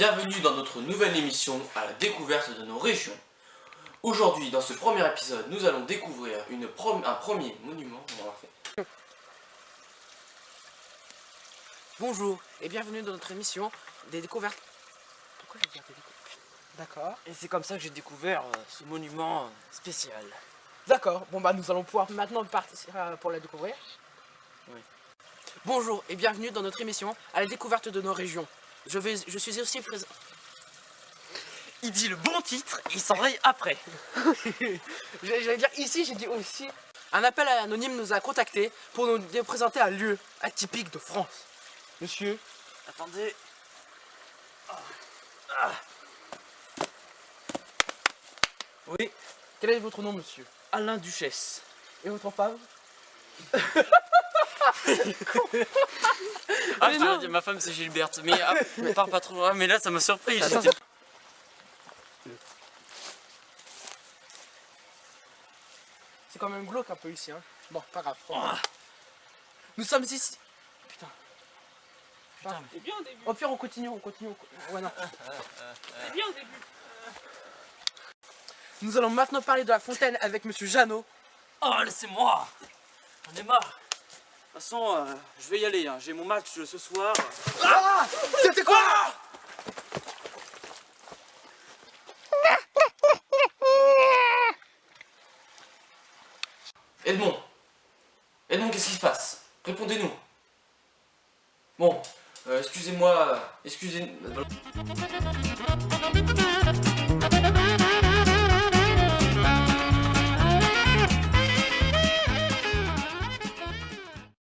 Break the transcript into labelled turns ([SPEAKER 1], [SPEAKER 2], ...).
[SPEAKER 1] Bienvenue dans notre nouvelle émission à la découverte de nos régions. Aujourd'hui, dans ce premier épisode, nous allons découvrir une un premier monument.
[SPEAKER 2] Bonjour et bienvenue dans notre émission des découvertes. Pourquoi j'ai découvertes? D'accord.
[SPEAKER 1] Et c'est comme ça que j'ai découvert euh, ce monument euh, spécial.
[SPEAKER 2] D'accord, bon bah nous allons pouvoir maintenant partir euh, pour la découvrir.
[SPEAKER 1] Oui.
[SPEAKER 2] Bonjour et bienvenue dans notre émission à la découverte de nos régions. Je, vais, je suis aussi présent...
[SPEAKER 1] Il dit le bon titre, il s'enraye après.
[SPEAKER 2] J'allais dire ici, j'ai dit aussi. Un appel anonyme nous a contacté pour nous présenter un lieu atypique de France. Monsieur
[SPEAKER 1] Attendez. Oui.
[SPEAKER 2] Quel est votre nom, monsieur?
[SPEAKER 1] Alain Duchesse.
[SPEAKER 2] Et votre femme
[SPEAKER 1] Ah, je dire, ma femme c'est Gilberte, mais ah, parle pas trop, ah, mais là ça m'a surpris.
[SPEAKER 2] C'est quand même glauque un peu ici, hein. Bon, pas grave. Nous sommes ici. Putain.
[SPEAKER 1] Putain, c'est bien au début.
[SPEAKER 2] Au pire, on continue, on continue. Ouais, non.
[SPEAKER 1] C'est bien au début.
[SPEAKER 2] Nous allons maintenant parler de la fontaine avec Monsieur Jeannot.
[SPEAKER 1] Oh, laissez-moi ai marre de toute façon, euh, je vais y aller, hein. j'ai mon match ce soir.
[SPEAKER 2] Ah C'était quoi
[SPEAKER 1] Edmond Edmond, qu'est-ce qui se passe? Répondez-nous. Bon, euh, excusez-moi, excusez... moi